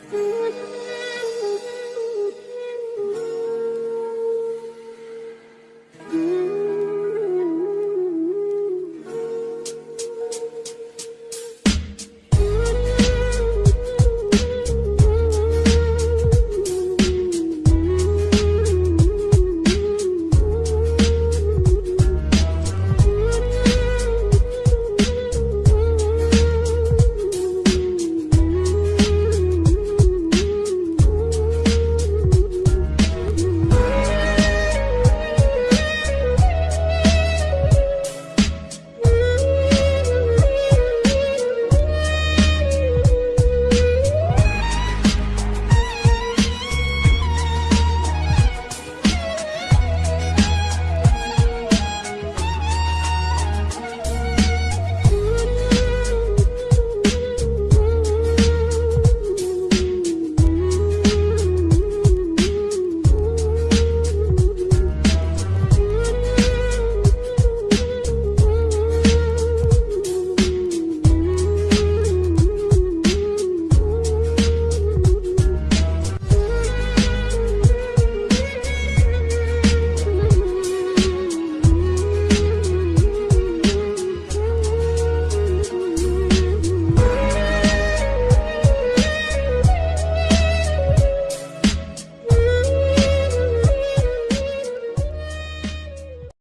嗯。